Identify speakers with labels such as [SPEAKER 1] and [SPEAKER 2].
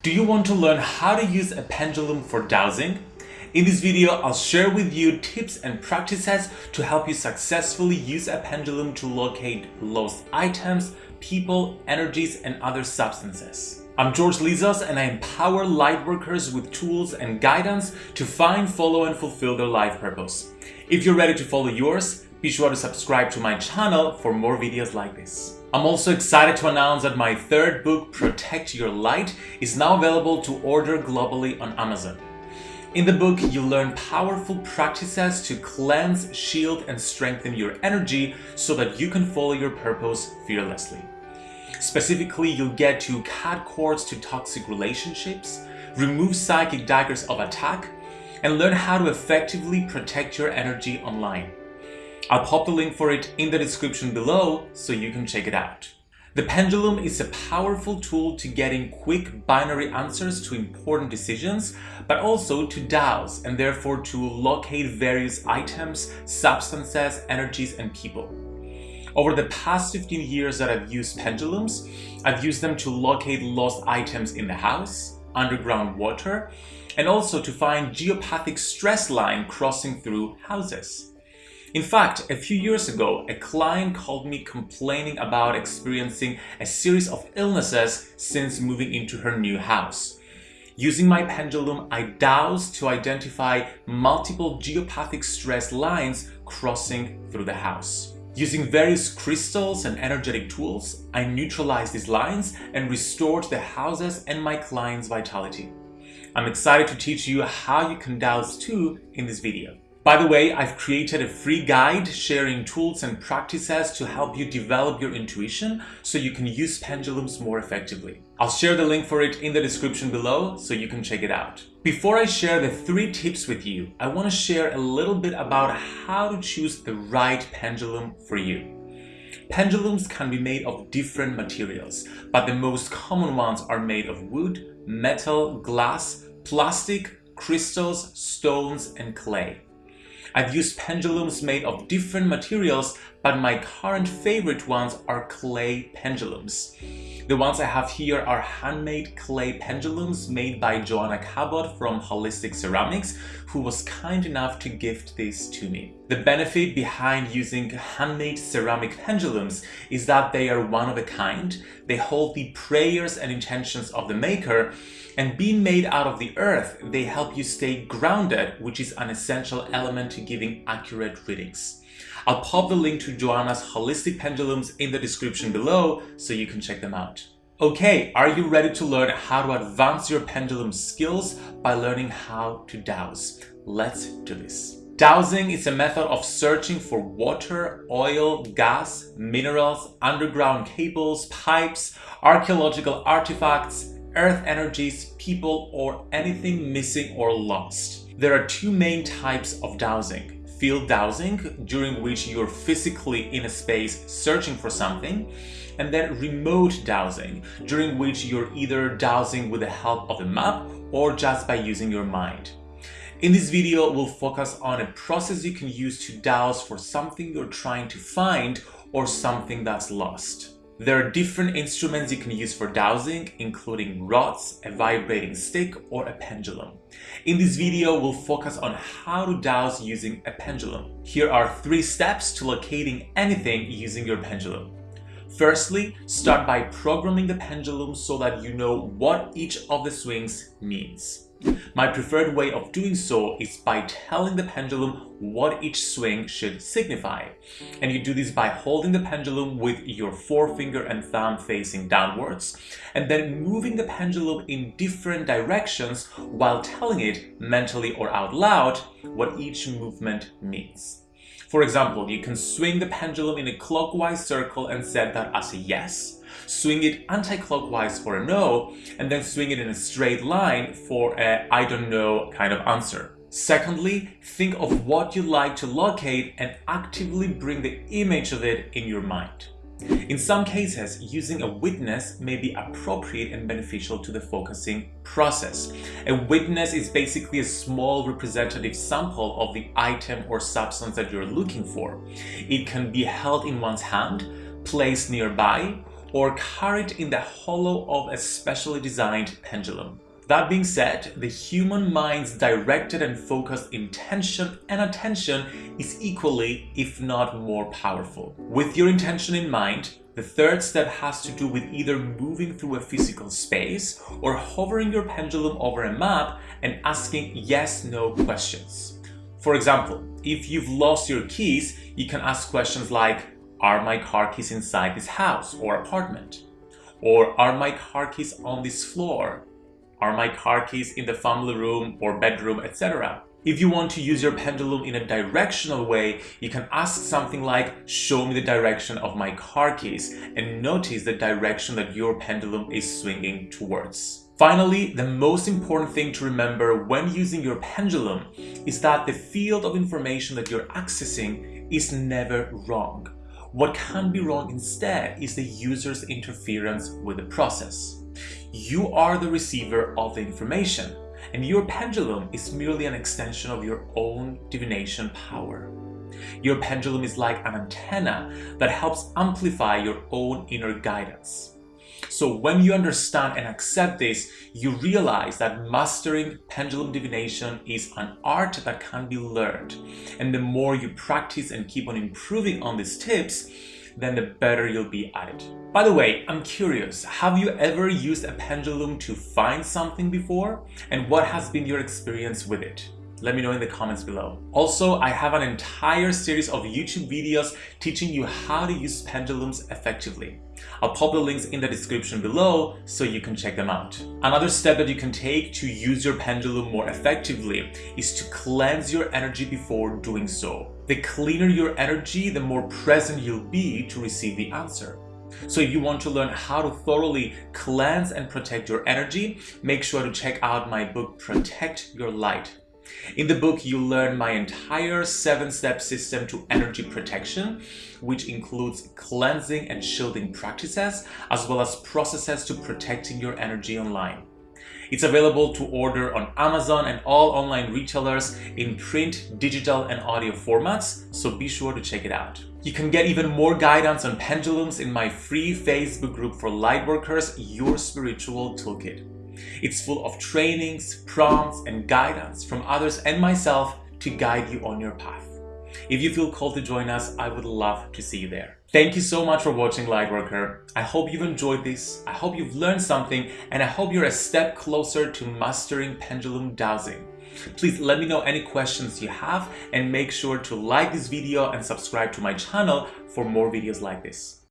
[SPEAKER 1] Do you want to learn how to use a pendulum for dowsing? In this video, I'll share with you tips and practices to help you successfully use a pendulum to locate lost items, people, energies, and other substances. I'm George Lizos and I empower lightworkers with tools and guidance to find, follow, and fulfill their life purpose. If you're ready to follow yours, be sure to subscribe to my channel for more videos like this. I'm also excited to announce that my third book, Protect Your Light, is now available to order globally on Amazon. In the book, you'll learn powerful practices to cleanse, shield, and strengthen your energy so that you can follow your purpose fearlessly. Specifically, you'll get to cut cords to toxic relationships, remove psychic daggers of attack, and learn how to effectively protect your energy online. I'll pop the link for it in the description below so you can check it out. The pendulum is a powerful tool to getting quick binary answers to important decisions, but also to dowse and therefore to locate various items, substances, energies, and people. Over the past 15 years that I've used pendulums, I've used them to locate lost items in the house, underground water, and also to find geopathic stress line crossing through houses. In fact, a few years ago, a client called me complaining about experiencing a series of illnesses since moving into her new house. Using my pendulum, I dowsed to identify multiple geopathic stress lines crossing through the house. Using various crystals and energetic tools, I neutralized these lines and restored the houses and my client's vitality. I'm excited to teach you how you can dowse too in this video. By the way, I've created a free guide sharing tools and practices to help you develop your intuition so you can use pendulums more effectively. I'll share the link for it in the description below so you can check it out. Before I share the three tips with you, I want to share a little bit about how to choose the right pendulum for you. Pendulums can be made of different materials, but the most common ones are made of wood, metal, glass, plastic, crystals, stones, and clay. I've used pendulums made of different materials, but my current favorite ones are clay pendulums. The ones I have here are handmade clay pendulums made by Joanna Cabot from Holistic Ceramics, who was kind enough to gift these to me. The benefit behind using handmade ceramic pendulums is that they are one of a kind, they hold the prayers and intentions of the maker, and being made out of the earth, they help you stay grounded, which is an essential element to giving accurate readings. I'll pop the link to Joanna's holistic pendulums in the description below so you can check them out. Okay, are you ready to learn how to advance your pendulum skills by learning how to dowse? Let's do this. Dowsing is a method of searching for water, oil, gas, minerals, underground cables, pipes, archaeological artifacts, earth energies, people, or anything missing or lost. There are two main types of dowsing. Field dowsing, during which you're physically in a space searching for something, and then remote dowsing, during which you're either dowsing with the help of a map or just by using your mind. In this video, we'll focus on a process you can use to dowse for something you're trying to find or something that's lost. There are different instruments you can use for dowsing, including rods, a vibrating stick, or a pendulum. In this video, we'll focus on how to dowse using a pendulum. Here are three steps to locating anything using your pendulum. Firstly, start by programming the pendulum so that you know what each of the swings means. My preferred way of doing so is by telling the pendulum what each swing should signify. And you do this by holding the pendulum with your forefinger and thumb facing downwards, and then moving the pendulum in different directions while telling it, mentally or out loud, what each movement means. For example, you can swing the pendulum in a clockwise circle and set that as a yes, swing it anti-clockwise for a no, and then swing it in a straight line for a I don't know kind of answer. Secondly, think of what you'd like to locate and actively bring the image of it in your mind. In some cases, using a witness may be appropriate and beneficial to the focusing process. A witness is basically a small representative sample of the item or substance that you're looking for. It can be held in one's hand, placed nearby, or carried in the hollow of a specially designed pendulum. That being said, the human mind's directed and focused intention and attention is equally, if not more powerful. With your intention in mind, the third step has to do with either moving through a physical space or hovering your pendulum over a map and asking yes-no questions. For example, if you've lost your keys, you can ask questions like, are my car keys inside this house or apartment? Or are my car keys on this floor? Are my car keys in the family room or bedroom, etc.? If you want to use your pendulum in a directional way, you can ask something like, show me the direction of my car keys and notice the direction that your pendulum is swinging towards. Finally, the most important thing to remember when using your pendulum is that the field of information that you're accessing is never wrong. What can be wrong instead is the user's interference with the process. You are the receiver of the information, and your pendulum is merely an extension of your own divination power. Your pendulum is like an antenna that helps amplify your own inner guidance. So when you understand and accept this, you realize that mastering pendulum divination is an art that can be learned. And the more you practice and keep on improving on these tips, then the better you'll be at it. By the way, I'm curious, have you ever used a pendulum to find something before? And what has been your experience with it? Let me know in the comments below. Also, I have an entire series of YouTube videos teaching you how to use pendulums effectively. I'll pop the links in the description below so you can check them out. Another step that you can take to use your pendulum more effectively is to cleanse your energy before doing so. The cleaner your energy, the more present you'll be to receive the answer. So if you want to learn how to thoroughly cleanse and protect your energy, make sure to check out my book Protect Your Light. In the book, you learn my entire seven-step system to energy protection, which includes cleansing and shielding practices, as well as processes to protecting your energy online. It's available to order on Amazon and all online retailers in print, digital, and audio formats, so be sure to check it out. You can get even more guidance on pendulums in my free Facebook group for lightworkers, Your Spiritual Toolkit. It's full of trainings, prompts, and guidance from others and myself to guide you on your path. If you feel called to join us, I would love to see you there. Thank you so much for watching Lightworker. I hope you've enjoyed this, I hope you've learned something, and I hope you're a step closer to mastering pendulum dowsing. Please let me know any questions you have and make sure to like this video and subscribe to my channel for more videos like this.